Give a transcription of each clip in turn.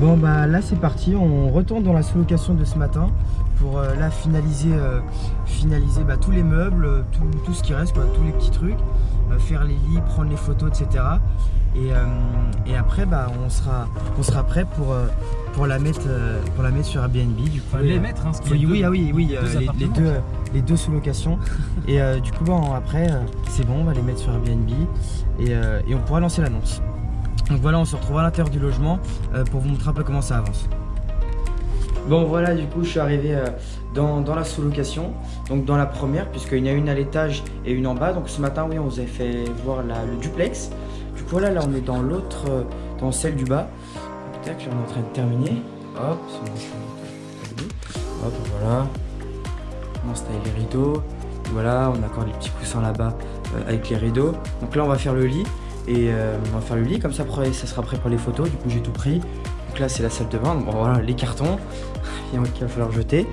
Bon bah là c'est parti, on retourne dans la sous-location de ce matin pour euh, là finaliser, euh, finaliser bah, tous les meubles, euh, tout, tout, ce qui reste, quoi, tous les petits trucs, faire les lits, prendre les photos, etc. Et, et après bah, on, sera, on sera prêt pour, pour, la mettre, pour la mettre sur Airbnb. Du coup, les mettre, hein, oui, oui, ah oui, oui, les, deux, les deux sous-locations. et du coup bon, après c'est bon, on va les mettre sur Airbnb et, et on pourra lancer l'annonce. Donc voilà, on se retrouve à l'intérieur du logement euh, pour vous montrer un peu comment ça avance. Bon voilà, du coup je suis arrivé euh, dans, la sous-location, donc dans la première, puisqu'il y en a une à l'étage et une en bas. Donc ce matin, oui, on vous a fait voir le duplex. Du coup voilà, là on est dans l'autre, euh, dans celle du bas. Tac, on est en train de terminer. Hop, Hop, voilà. On installe les rideaux. Voilà, on a encore les petits coussins là-bas avec les rideaux. Donc là on va faire le lit. Et euh, on va faire le lit, comme ça après ça sera prêt pour les photos. Du coup j'ai tout pris. Donc là c'est la salle de bain. bon voilà les cartons qu'il va falloir jeter.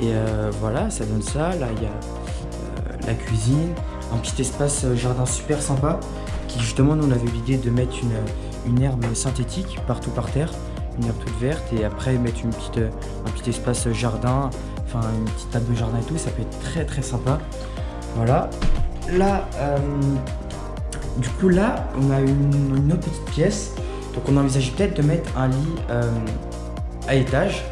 Et euh, voilà, ça donne ça. Là il y a euh, la cuisine, un petit espace jardin super sympa. Qui justement nous on avait l'idée de mettre une, une, herbe synthétique partout par terre. Une herbe toute verte et après mettre une petite, un petit espace jardin, enfin une petite table de jardin et tout, ça peut être très très sympa. Voilà. Là, du coup là, on a une, autre petite pièce. Donc on envisage peut-être de mettre un lit euh, à étage.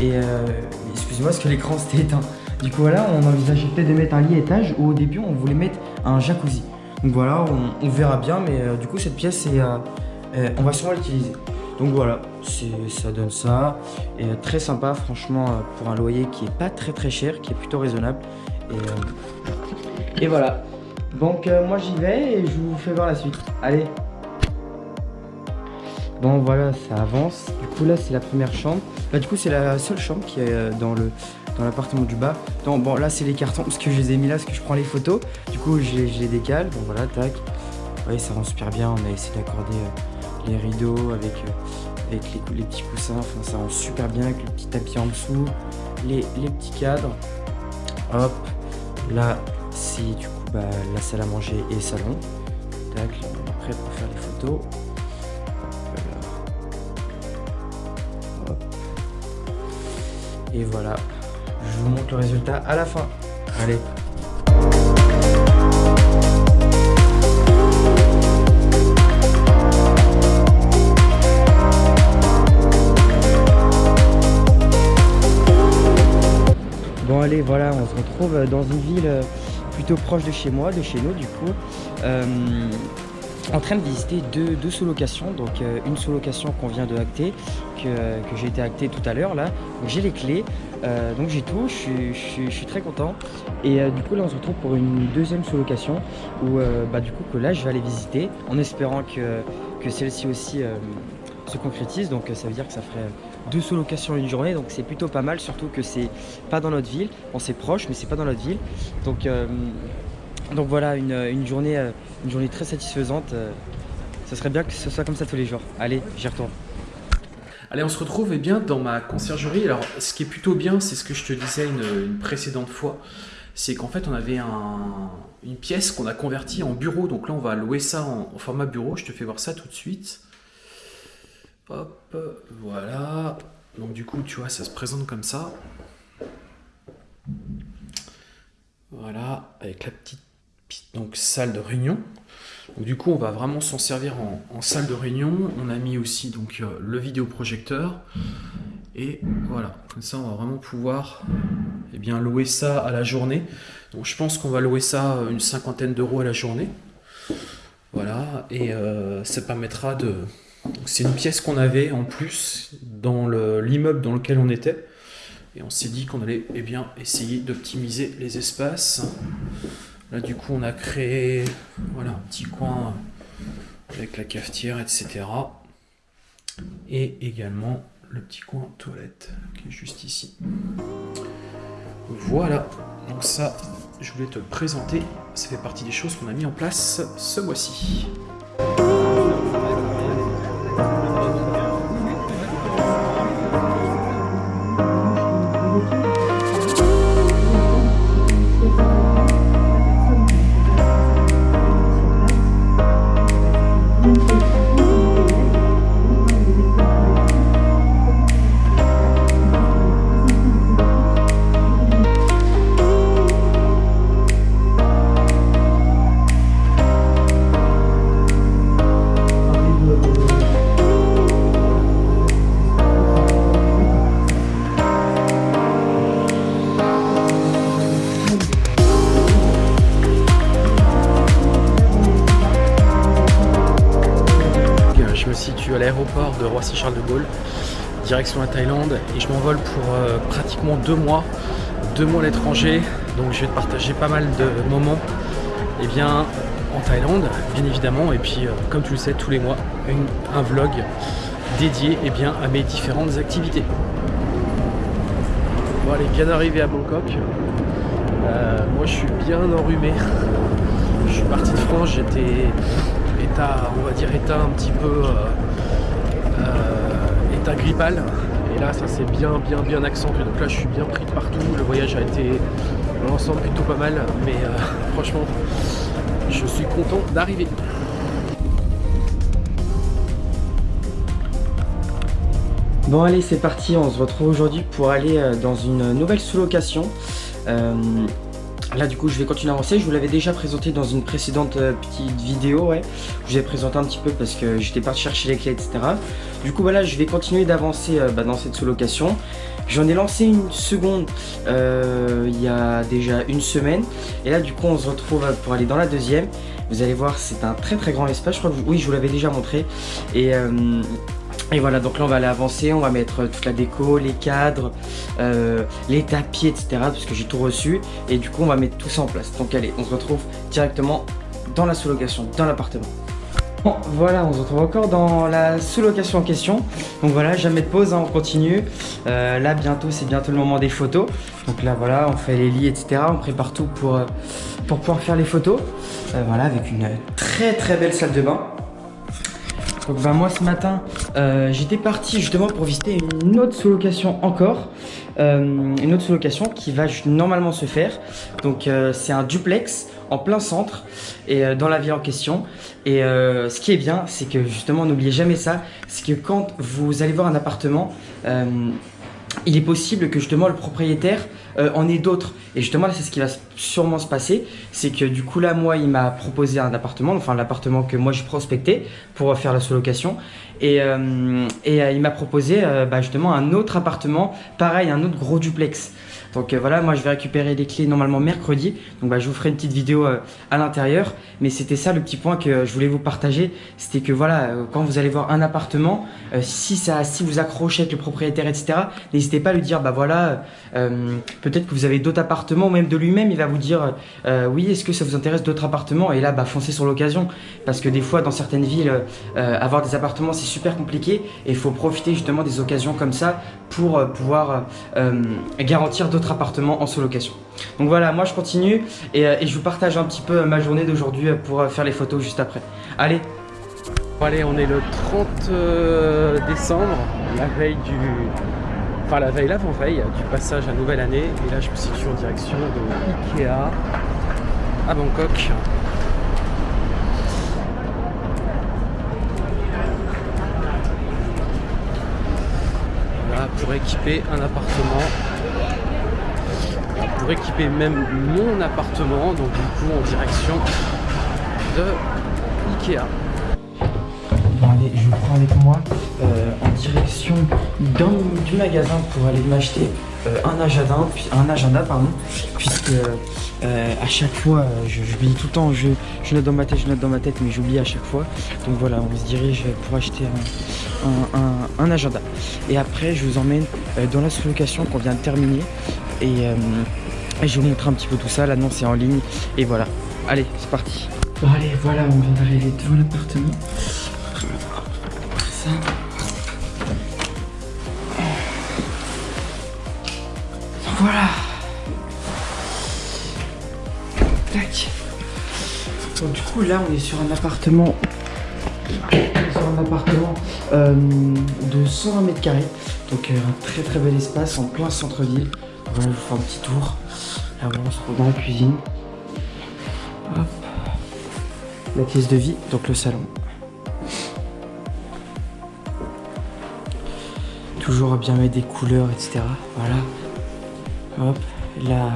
Et euh, excusez-moi parce que l'écran s'était éteint. Du coup voilà, on envisageait peut-être de mettre un lit à étage ou au début on voulait mettre un jacuzzi. Donc voilà, on, verra bien, mais euh, du coup cette pièce, on va sûrement l'utiliser. Donc voilà, ça donne ça. Et très sympa, franchement, pour un loyer qui est pas très très cher, qui est plutôt raisonnable. et voilà, donc euh, moi j'y vais et je vous fais voir la suite. Allez Bon voilà, ça avance. Du coup là c'est la première chambre. Bah, du coup c'est la seule chambre qui est euh, dans le dans l'appartement du bas. Donc bon là c'est les cartons parce que je les ai mis là parce que je prends les photos. Du coup je les, décale. Bon voilà, tac. Oui ça rend super bien. On a essayé d'accorder euh, les rideaux avec, les, petits coussins. Enfin ça rend super bien avec le petit tapis en dessous. Les petits cadres. Hop. Là c'est du coup bah, la salle à manger et salon. Tac, on prêt pour faire les photos. Et voilà, je vous montre le résultat à la fin. Allez Bon allez, voilà, on se retrouve dans une ville euh, plutôt proche de chez moi, de chez nous du coup. Euh, en train de visiter deux, sous-locations, donc euh, une sous-location qu'on vient de acter, que, j'ai été acté tout à l'heure là, j'ai les clés, euh, donc j'ai tout, je suis très content. Et du coup là on se retrouve pour une deuxième sous-location où bah, du coup que là je vais aller visiter en espérant que, que celle-ci aussi se concrétise. Donc ça veut dire que ça ferait deux sous-locations une journée. Donc c'est plutôt pas mal, surtout que c'est pas dans notre ville. On c'est proche, mais c'est pas dans notre ville. Donc, euh, donc voilà, une, journée, euh, une journée très satisfaisante. Euh, ça serait bien que ce soit comme ça tous les jours. Allez, j'y retourne. Allez, on se retrouve eh bien, dans ma conciergerie. Alors, ce qui est plutôt bien, c'est ce que je te disais une, précédente fois, c'est qu'en fait, on avait une pièce qu'on a convertie en bureau. Donc là, on va louer ça en format bureau. Je te fais voir ça tout de suite. Hop, voilà. Donc du coup, tu vois, ça se présente comme ça. Voilà, avec la petite, donc, salle de réunion. Du coup, on va vraiment s'en servir en, salle de réunion. On a mis aussi donc euh, le vidéoprojecteur. Et voilà, comme ça, on va vraiment pouvoir eh bien, louer ça à la journée. Donc je pense qu'on va louer ça une cinquantaine d'euros à la journée. Voilà, et euh, ça permettra de, c'est une pièce qu'on avait en plus dans l'immeuble dans lequel on était. Et on s'est dit qu'on allait eh bien, essayer d'optimiser les espaces. Là, du coup, on a créé voilà, un petit coin avec la cafetière, etc. Et également le petit coin toilette qui est juste ici. Voilà, donc ça, je voulais te présenter. Ça fait partie des choses qu'on a mis en place ce mois-ci. L'aéroport de Roissy-Charles de Gaulle, direction la Thaïlande, et je m'envole pour euh, pratiquement deux mois, deux mois à l'étranger, donc je vais te partager pas mal de moments et eh bien, en Thaïlande, bien évidemment, et puis euh, comme tu le sais, tous les mois, un vlog dédié et eh bien, à mes différentes activités. Bon allez, bien arrivé à Bangkok. Euh, moi je suis bien enrhumé. Je suis parti de France, j'étais état, on va dire état un petit peu état grippal. Et là ça s'est bien bien bien accentué. Donc là je suis bien pris de partout. Le voyage a été dans l'ensemble plutôt pas mal. Mais franchement je suis content d'arriver. Bon allez c'est parti, on se retrouve aujourd'hui pour aller euh, dans une nouvelle sous-location. Euh, là du coup je vais continuer à avancer, je vous l'avais déjà présenté dans une précédente euh, petite vidéo, ouais. Je vous ai présenté un petit peu parce que j'étais parti chercher les clés etc. Du coup voilà je vais continuer d'avancer bah, dans cette sous-location. J'en ai lancé une seconde euh, il y a déjà une semaine. Et là, du coup, on se retrouve pour aller dans la deuxième. Vous allez voir, c'est un très très grand espace. Je crois que oui, je vous l'avais déjà montré. Et, euh, et voilà, donc là, on va aller avancer. On va mettre toute la déco, les cadres, euh, les tapis, etc. Parce que j'ai tout reçu. Et du coup, on va mettre tout ça en place. Donc allez, on se retrouve directement dans la sous-location, dans l'appartement. Bon, voilà, on se retrouve encore dans la sous-location en question. Donc voilà, jamais de pause, hein, on continue. Euh, là, bientôt, c'est bientôt le moment des photos. Donc là, voilà, on fait les lits, etc. On prépare tout pour, euh, pour pouvoir faire les photos. Euh, voilà, avec une très très belle salle de bain. Donc bah, moi, ce matin, j'étais parti justement pour visiter une autre sous-location encore. une autre sous-location qui va normalement se faire. Donc c'est un duplex en plein centre et euh, dans la ville en question. Et euh, ce qui est bien, c'est que justement, n'oubliez jamais ça, c'est que quand vous allez voir un appartement, euh, il est possible que justement le propriétaire en ait d'autres. Et justement là c'est ce qui va sûrement se passer, c'est que du coup là moi il m'a proposé un appartement, enfin l'appartement que moi j'ai prospecté pour faire la sous-location. Et, et il m'a proposé bah, justement un autre appartement, pareil un autre gros duplex. Donc euh, voilà, moi je vais récupérer les clés normalement mercredi. Donc bah, je vous ferai une petite vidéo euh, à l'intérieur. Mais c'était ça le petit point que je voulais vous partager. C'était que voilà, euh, quand vous allez voir un appartement, si ça, si vous accrochez avec le propriétaire, etc., n'hésitez pas à lui dire, bah voilà, peut-être que vous avez d'autres appartements, ou même de lui-même, il va vous dire, oui, est-ce que ça vous intéresse d'autres appartements? Et là, bah foncez sur l'occasion. Parce que des fois, dans certaines villes, avoir des appartements, c'est super compliqué. Et il faut profiter justement des occasions comme ça pour pouvoir garantir d'autres appartements en sous-location. Donc voilà, moi je continue euh, et, je vous partage un petit peu ma journée d'aujourd'hui pour euh, faire les photos juste après. Allez Allez, on est le 30 euh, décembre, la veille du... Enfin la veille, l'avant-veille du passage à nouvelle année. Et là je me situe en direction de Ikea à Bangkok. Pour équiper un appartement pour équiper même mon appartement, donc du coup en direction de Ikea. Bon allez, je vous prends avec moi euh, en direction du magasin pour aller m'acheter euh, un agenda, un agenda pardon, puisque euh, à chaque fois, j'oublie tout le temps, je, je, note dans ma tête, je note dans ma tête, mais j'oublie à chaque fois. Donc voilà, on se dirige pour acheter un, agenda. Et après, je vous emmène dans la sous-location qu'on vient de terminer. Et je vais vous montrer un petit peu tout ça, l'annonce est en ligne et voilà. Allez, c'est parti. Bon allez, voilà, on vient d'arriver devant l'appartement. Ça. Voilà. Tac. Donc du coup là on est sur un appartement sur un appartement euh, de 120 mètres carrés donc euh, un très très bel espace en plein centre-ville voilà je vous fais un petit tour Là, on se retrouve dans la cuisine. Hop. La pièce de vie, donc le salon. Toujours bien mettre des couleurs, etc. Voilà. Hop. La,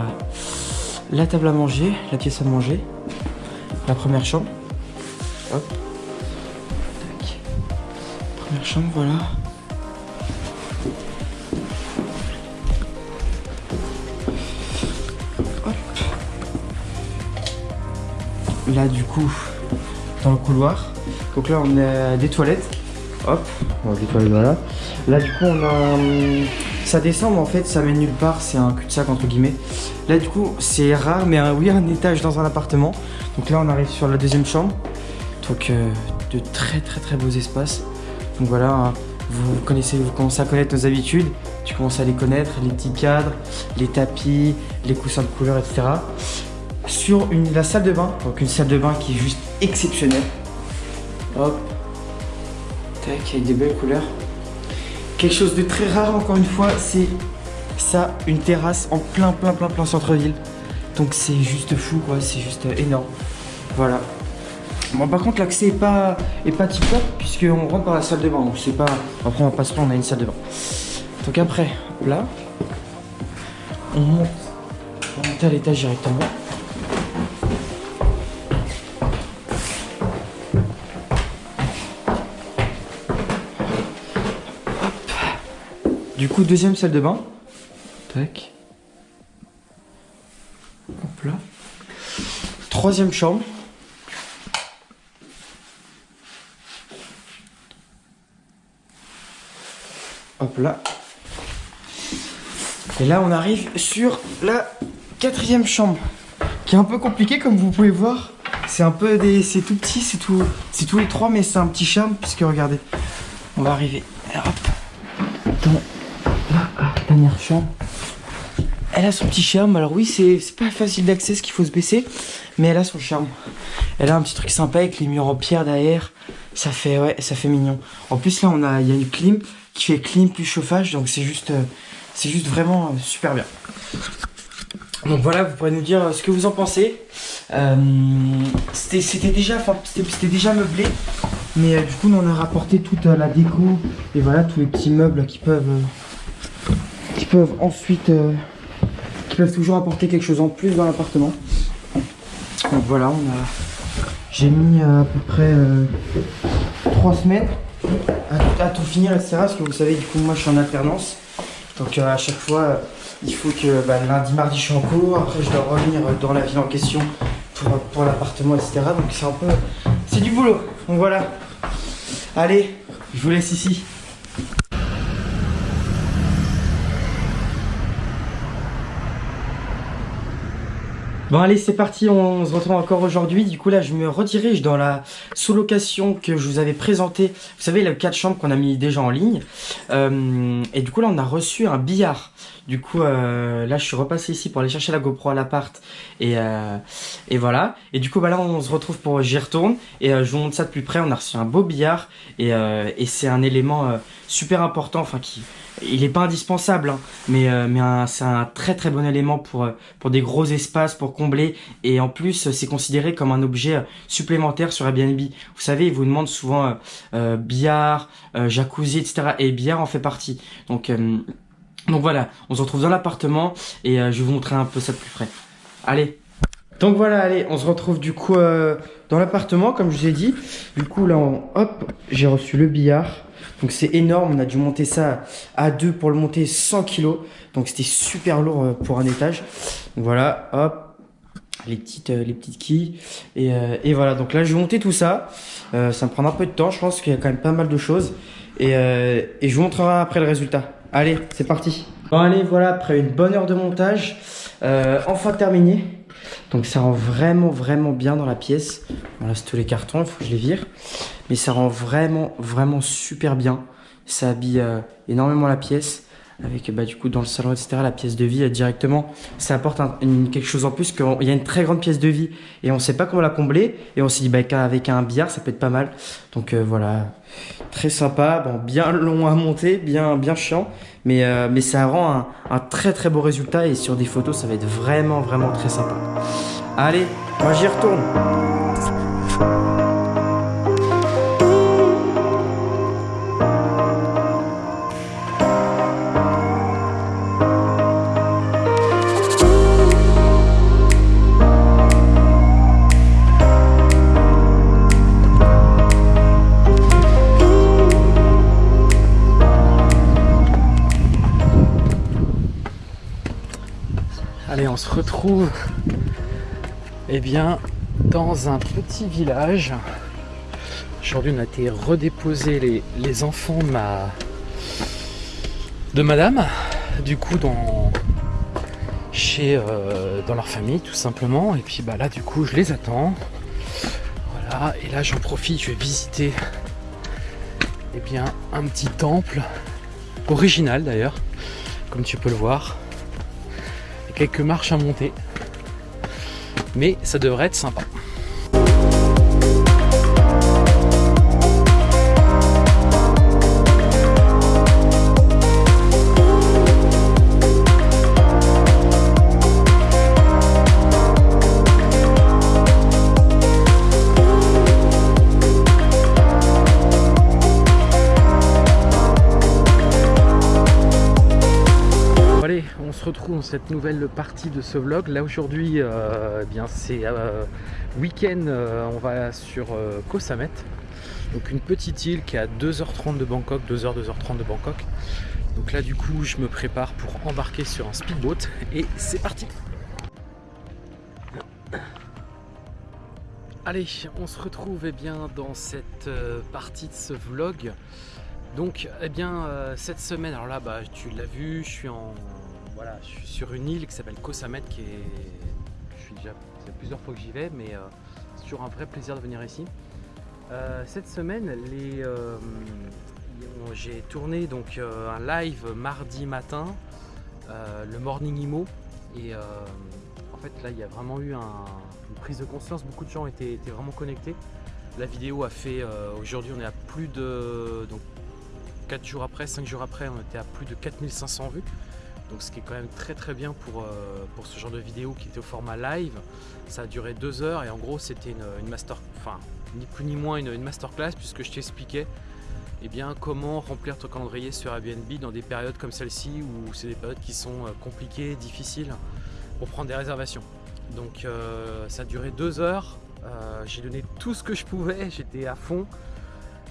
la table à manger, la pièce à manger. La première chambre. Hop. Tac. Première chambre, voilà. Là du coup dans le couloir. Donc là on a des toilettes. Hop, va nettoyer voilà. Là du coup on a... hum, Ça descend mais en fait ça mène nulle part, c'est un cul-de-sac entre guillemets. Là du coup c'est rare mais euh, oui un étage dans un appartement. Donc là on arrive sur la deuxième chambre. Donc euh, de très très très beaux espaces. Donc voilà, hein, vous connaissez, vous commencez à connaître nos habitudes. Tu commences à les connaître, les petits cadres, les tapis, les coussins de couleur, etc. Sur une, la salle de bain, donc une salle de bain qui est juste exceptionnelle. Hop, tac, avec des belles couleurs. Quelque chose de très rare encore une fois, c'est ça, une terrasse en plein plein plein plein centre-ville. Donc c'est juste fou quoi, c'est juste euh, énorme. Voilà. Bon par contre l'accès est pas est pas tip top puisqu'on rentre par la salle de bain donc c'est pas. Après on va pas on a une salle de bain. Donc après, là, on monte, on monte à l'étage directement. Du coup, deuxième salle de bain. Tac. Hop là. Troisième chambre. Hop là. Et là, on arrive sur la quatrième chambre, qui est un peu compliquée comme vous pouvez voir. C'est un peu des, c'est tout petit, c'est tout, c'est tous les trois, mais c'est un petit charme puisque regardez, on va arriver. Dernière. Elle a son petit charme. Alors oui, c'est pas facile d'accès, ce qu'il faut se baisser, mais elle a son charme. Elle a un petit truc sympa avec les murs en pierre derrière. Ça fait ouais, ça fait mignon. En plus là, on a, il y a une clim qui fait clim plus chauffage, donc c'est juste, euh, c'est juste vraiment euh, super bien. Donc voilà, vous pourrez nous dire euh, ce que vous en pensez. Euh, c'était déjà, c'était déjà meublé, mais du coup, on a rapporté toute la déco et voilà tous les petits meubles qui peuvent, peuvent ensuite, euh, qui peuvent toujours apporter quelque chose en plus dans l'appartement. Donc voilà, on a, j'ai mis euh, à peu près euh, trois semaines à, tout finir, etc. Parce que vous savez, du coup, moi, je suis en alternance. Donc euh, à chaque fois, il faut que bah, lundi, mardi, je suis en cours. Après, je dois revenir dans la ville en question pour, pour l'appartement, etc. Donc c'est un peu... C'est du boulot. Donc voilà. Allez, je vous laisse ici. Bon allez c'est parti, on se retrouve encore aujourd'hui. Du coup là je me redirige dans la sous-location que je vous avais présentée. Vous savez le 4 chambres qu'on a mis déjà en ligne. Euh, et du coup là on a reçu un billard. Du coup euh, là je suis repassé ici pour aller chercher la GoPro à l'appart. Et, euh, et voilà. Et du coup bah là on se retrouve pour j'y retourne. Et je vous montre ça de plus près. On a reçu un beau billard. Et, et c'est un élément super important. Enfin qui... Il est pas indispensable, hein, mais, euh, mais c'est un très très bon élément pour, euh, pour des gros espaces, pour combler. Et en plus, c'est considéré comme un objet euh, supplémentaire sur Airbnb. Vous savez, ils vous demandent souvent euh, euh, billard, euh, jacuzzi, etc. Et billard en fait partie. Donc, euh, donc voilà, on se retrouve dans l'appartement et euh, je vais vous montrer un peu ça de plus près. Allez. Donc voilà, allez, on se retrouve du coup euh, dans l'appartement, comme je vous ai dit. Du coup, là, on- hop, j'ai reçu le billard. Donc c'est énorme, on a dû monter ça à deux pour le monter 100 kilos. Donc c'était super lourd euh, pour un étage. Donc voilà, hop, les petites, euh, les petites quilles. Et, voilà, donc là je vais monter tout ça. Ça me prendra un peu de temps, je pense qu'il y a quand même pas mal de choses. Et, et je vous montrerai après le résultat. Allez, c'est parti. Bon allez, voilà, après une bonne heure de montage, enfin terminé. Donc ça rend vraiment vraiment bien dans la pièce. Voilà, c'est tous les cartons, il faut que je les vire. Mais ça rend vraiment vraiment super bien. Ça habille euh, énormément la pièce. Avec bah, du coup dans le salon, etc. La pièce de vie euh, directement, ça apporte quelque chose en plus. qu'il y a une très grande pièce de vie et on sait pas comment la combler. Et on s'est dit bah, qu'avec un billard, ça peut être pas mal. Donc euh, voilà, très sympa. Bon, bien long à monter, bien bien chiant. Mais, euh, mais ça rend un, un très très beau résultat et sur des photos, ça va être vraiment vraiment très sympa. Allez, moi j'y retourne. On se retrouve eh bien, dans un petit village Aujourd'hui, on a été redéposer les, enfants de ma de madame, du coup dans chez euh, dans leur famille tout simplement. Et puis bah là du coup je les attends. Voilà, et là j'en profite, je vais visiter eh bien un petit temple original d'ailleurs, comme tu peux le voir. Quelques marches à monter. Mais ça devrait être sympa. Cette nouvelle partie de ce vlog. Là aujourd'hui, euh, eh bien c'est euh, week-end, euh, on va sur Koh Samet. Donc une petite île qui est à 2h30 de Bangkok, 2h, 2h30 de Bangkok. Donc là du coup, je me prépare pour embarquer sur un speedboat et c'est parti Allez, on se retrouve eh bien, dans cette partie de ce vlog. Donc, eh bien, cette semaine, alors là, bah, tu l'as vu, je suis en, voilà, je suis sur une île qui s'appelle Koh Samet, qui est, je suis déjà, c'est plusieurs fois que j'y vais, mais euh, c'est toujours un vrai plaisir de venir ici. Euh, cette semaine, euh, j'ai tourné donc un live mardi matin, le Morning Imo, et en fait là, il y a vraiment eu une prise de conscience. Beaucoup de gens étaient, étaient vraiment connectés. La vidéo a fait, aujourd'hui, on est à plus de donc 4 jours après, 5 jours après, on était à plus de 4500 vues donc ce qui est quand même très très bien pour, euh, pour ce genre de vidéo qui était au format live. Ça a duré deux heures et en gros c'était une, master, enfin ni plus ni moins une, masterclass puisque je t'expliquais eh bien, comment remplir ton calendrier sur Airbnb dans des périodes comme celle-ci où c'est des périodes qui sont euh, compliquées, difficiles pour prendre des réservations. Donc euh, ça a duré deux heures, j'ai donné tout ce que je pouvais, j'étais à fond.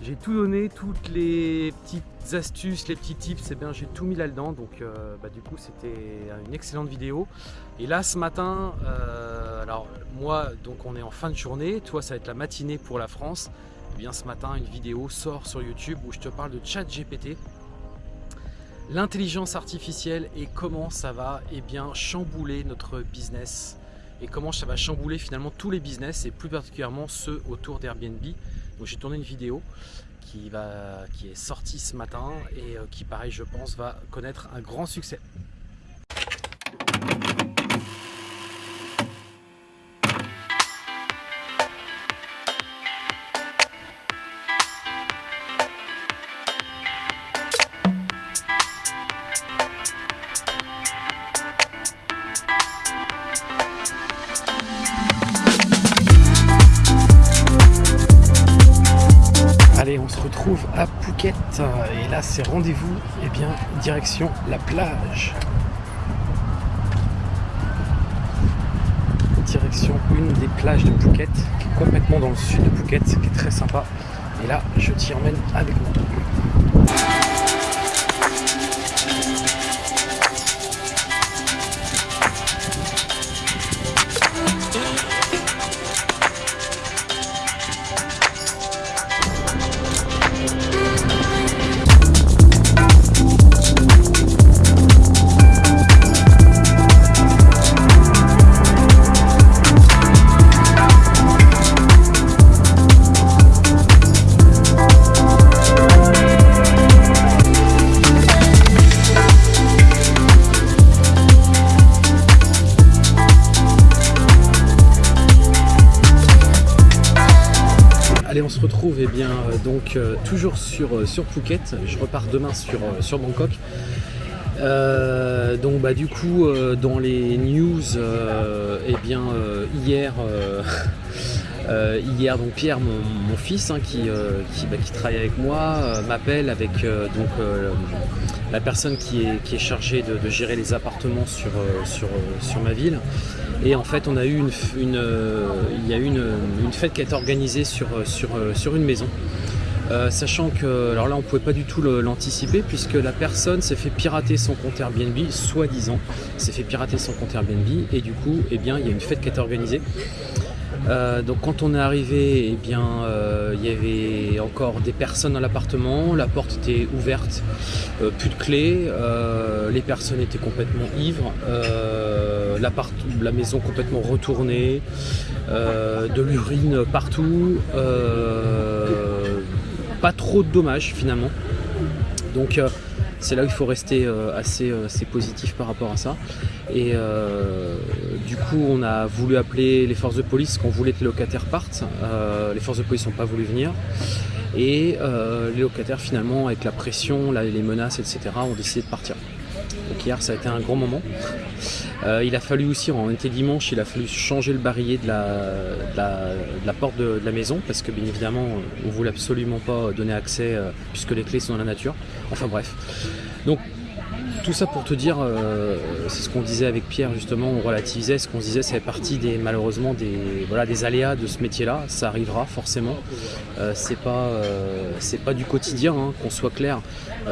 J'ai tout donné, toutes les petites astuces, les petits tips, eh j'ai tout mis là-dedans. Donc euh, bah, du coup c'était une excellente vidéo. Et là ce matin, euh, alors moi donc on est en fin de journée, toi ça va être la matinée pour la France. Et eh bien ce matin une vidéo sort sur YouTube où je te parle de chat GPT. L'intelligence artificielle et comment ça va eh bien, chambouler notre business et comment ça va chambouler finalement tous les business et plus particulièrement ceux autour d'Airbnb j'ai tourné une vidéo qui, va, qui est sortie ce matin et euh, qui pareil je pense va connaître un grand succès. C'est rendez-vous et eh bien direction la plage. Direction une des plages de Phuket qui est complètement dans le sud de Phuket qui est très sympa. Et là je t'y emmène avec moi euh, toujours sur, euh, sur Phuket. Je repars demain sur, sur Bangkok. donc bah du coup dans les news et eh bien hier hier donc Pierre mon, fils hein, qui, bah, qui, travaille avec moi m'appelle avec donc la personne qui est, qui est chargée de, gérer les appartements sur, sur, sur ma ville et en fait, on a eu une, euh, il y a eu une, fête qui a été organisée sur, euh, sur, euh, sur une maison. Sachant que, alors là on pouvait pas du tout l'anticiper puisque la personne s'est fait pirater son compte Airbnb, soi-disant, s'est fait pirater son compte Airbnb et du coup, eh bien, il y a une fête qui a été organisée. Euh, donc quand on est arrivé, eh bien, euh, il y avait encore des personnes dans l'appartement, la porte était ouverte, euh, plus de clés, les personnes étaient complètement ivres, la maison complètement retournée, de l'urine partout, pas trop de dommages finalement. Donc c'est là où il faut rester assez, assez positif par rapport à ça. Et euh, du coup, on a voulu appeler les forces de police, qu'on voulait que les locataires partent. Euh, les forces de police n'ont pas voulu venir. Et euh, les locataires, finalement, avec la pression, les menaces, etc., ont décidé de partir. Donc hier, ça a été un grand moment. Il a fallu aussi, on était dimanche, il a fallu changer le barillet de la, porte de, la maison parce que bien évidemment, on voulait absolument pas donner accès puisque les clés sont dans la nature. Enfin bref. Donc tout ça pour te dire, euh, c'est ce qu'on disait avec Pierre justement, on relativisait, ce qu'on disait, c'est partie des malheureusement des voilà des aléas de ce métier-là. Ça arrivera forcément. Euh, c'est pas euh, pas du quotidien, hein, qu'on soit clair.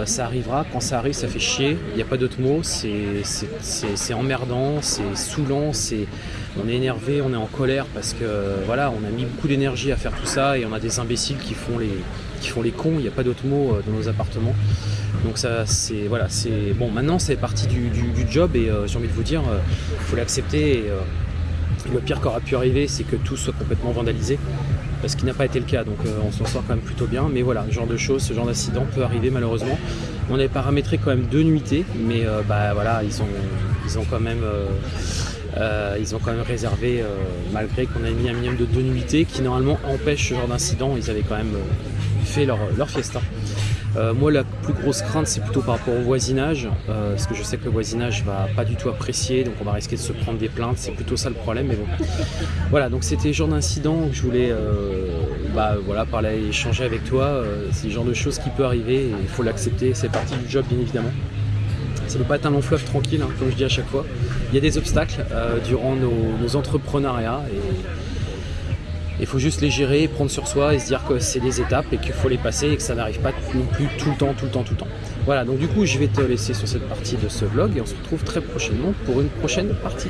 ça arrivera. Quand ça arrive, ça fait chier. Il n'y a pas d'autre mot. C'est emmerdant, c'est saoulant, c'est on est énervé, on est en colère parce que voilà, on a mis beaucoup d'énergie à faire tout ça et on a des imbéciles qui font les qui font les cons. Il n'y a pas d'autre mot dans nos appartements. Donc ça, c'est voilà, c'est bon. Maintenant, c'est partie du, job et euh, j'ai envie de vous dire, il euh, faut l'accepter. Euh, le pire qui aura pu arriver, c'est que tout soit complètement vandalisé, parce qu'il n'a pas été le cas. Donc on s'en sort quand même plutôt bien. Mais voilà, ce genre de choses, ce genre d'incident peut arriver malheureusement. On avait paramétré quand même deux nuitées, mais bah voilà, ils ont, ils ont quand même. ils ont quand même réservé, malgré qu'on a mis un minimum de deux nuitées, qui normalement empêche ce genre d'incident, ils avaient quand même fait leur, leur fiesta. Euh, moi, la plus grosse crainte, c'est plutôt par rapport au voisinage, euh, parce que je sais que le voisinage va pas du tout apprécier, donc on va risquer de se prendre des plaintes. C'est plutôt ça le problème, mais bon. Voilà, donc c'était le genre d'incident que je voulais, euh, bah, voilà, parler, échanger avec toi. c'est le genre de choses qui peut arriver il faut l'accepter. C'est partie du job, bien évidemment. Ça ne peut pas être un long fleuve tranquille, hein, comme je dis à chaque fois. Il y a des obstacles durant nos, nos entrepreneuriats il faut juste les gérer, prendre sur soi et se dire que c'est des étapes et qu'il faut les passer et que ça n'arrive pas non plus tout le temps, tout le temps, tout le temps. Voilà, donc du coup, je vais te laisser sur cette partie de ce vlog et on se retrouve très prochainement pour une prochaine partie.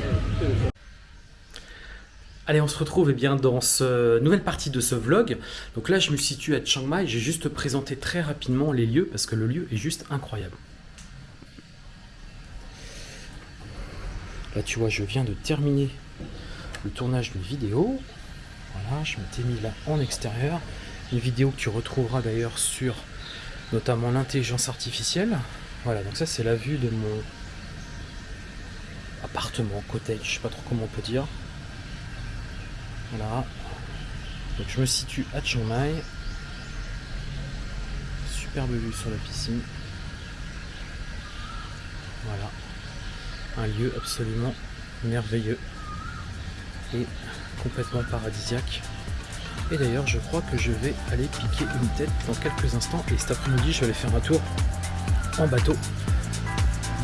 Allez, on se retrouve eh bien, dans cette nouvelle partie de ce vlog. Donc là, je me situe à Chiang Mai. J'ai juste présenté très rapidement les lieux parce que le lieu est juste incroyable. Là, tu vois, je viens de terminer le tournage d'une vidéo. Voilà, je m'étais mis là en extérieur. Une vidéo que tu retrouveras d'ailleurs sur notamment l'intelligence artificielle. Voilà, donc ça c'est la vue de mon appartement, cottage, je sais pas trop comment on peut dire. Voilà. Donc je me situe à Chiang Mai. Superbe vue sur la piscine. Voilà. Un lieu absolument merveilleux. Complètement paradisiaque. Et d'ailleurs, je crois que je vais aller piquer une tête dans quelques instants. Et cet après-midi, je vais aller faire un tour en bateau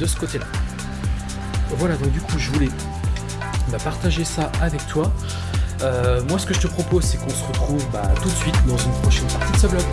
de ce côté-là. Voilà, donc du coup, je voulais bah, partager ça avec toi. Euh, moi, ce que je te propose, c'est qu'on se retrouve bah, tout de suite dans une prochaine partie de ce vlog.